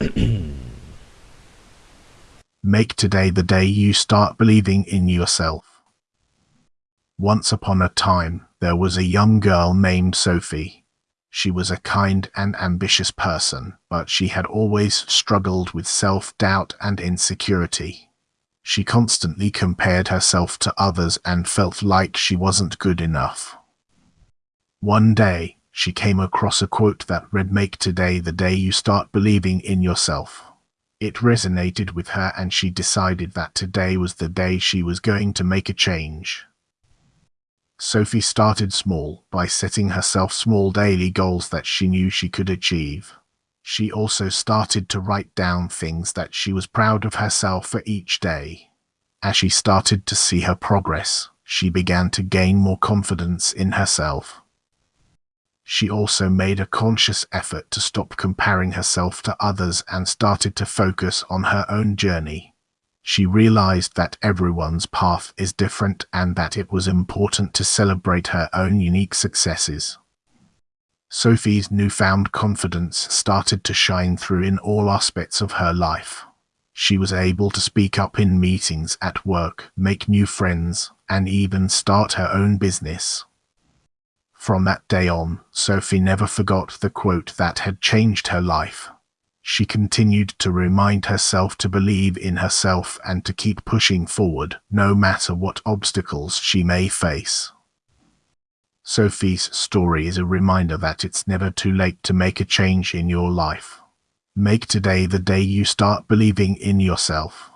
Make today the day you start believing in yourself. Once upon a time, there was a young girl named Sophie. She was a kind and ambitious person, but she had always struggled with self-doubt and insecurity. She constantly compared herself to others and felt like she wasn't good enough. One day, she came across a quote that read Make today the day you start believing in yourself. It resonated with her and she decided that today was the day she was going to make a change. Sophie started small by setting herself small daily goals that she knew she could achieve. She also started to write down things that she was proud of herself for each day. As she started to see her progress, she began to gain more confidence in herself. She also made a conscious effort to stop comparing herself to others and started to focus on her own journey. She realized that everyone's path is different and that it was important to celebrate her own unique successes. Sophie's newfound confidence started to shine through in all aspects of her life. She was able to speak up in meetings at work, make new friends, and even start her own business. From that day on, Sophie never forgot the quote that had changed her life. She continued to remind herself to believe in herself and to keep pushing forward, no matter what obstacles she may face. Sophie's story is a reminder that it's never too late to make a change in your life. Make today the day you start believing in yourself.